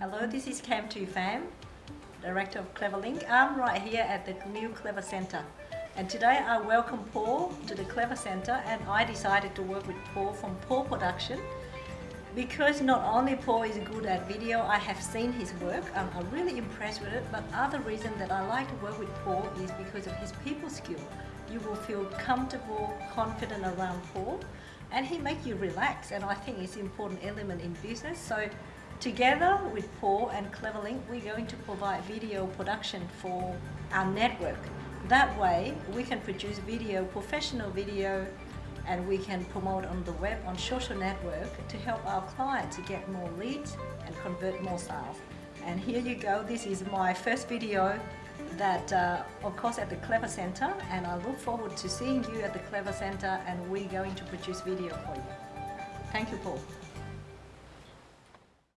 Hello, this is Cam Tu Pham, Director of Cleverlink. I'm right here at the new Clever Center. And today I welcome Paul to the Clever Center and I decided to work with Paul from Paul Production because not only Paul is good at video, I have seen his work, I'm, I'm really impressed with it, but other reason that I like to work with Paul is because of his people skill. You will feel comfortable, confident around Paul, and he makes you relax, and I think it's an important element in business. So together with Paul and Cleverlink, we're going to provide video production for our network. That way, we can produce video, professional video, and we can promote on the web, on social network to help our clients to get more leads and convert more sales. And here you go, this is my first video that uh, of course at the Clever Center and I look forward to seeing you at the Clever Center and we're going to produce video for you. Thank you Paul.